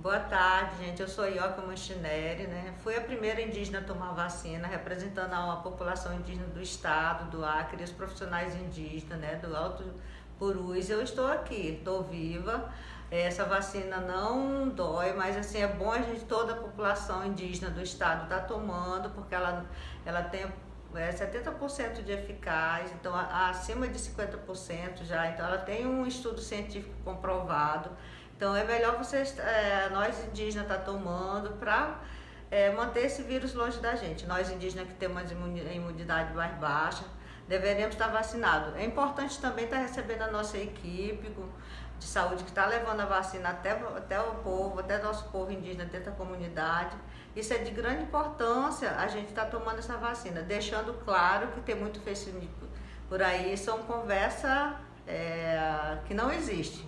Boa tarde, gente. Eu sou Ioca Manchineri, né? Fui a primeira indígena a tomar vacina, representando a população indígena do estado, do Acre, os profissionais indígenas, né? Do Alto Purus. Eu estou aqui, estou viva. Essa vacina não dói, mas assim, é bom a gente, toda a população indígena do estado está tomando, porque ela, ela tem é 70% de eficaz, então acima de 50% já, então ela tem um estudo científico comprovado. Então é melhor vocês, é, nós indígenas tá tomando para é, manter esse vírus longe da gente. Nós indígenas que temos imunidade mais baixa, deveremos estar vacinados. É importante também estar recebendo a nossa equipe de saúde que está levando a vacina até, até o povo, até nosso povo indígena dentro da comunidade. Isso é de grande importância a gente estar tá tomando essa vacina, deixando claro que tem muito Facebook por aí, são conversa é, que não existe.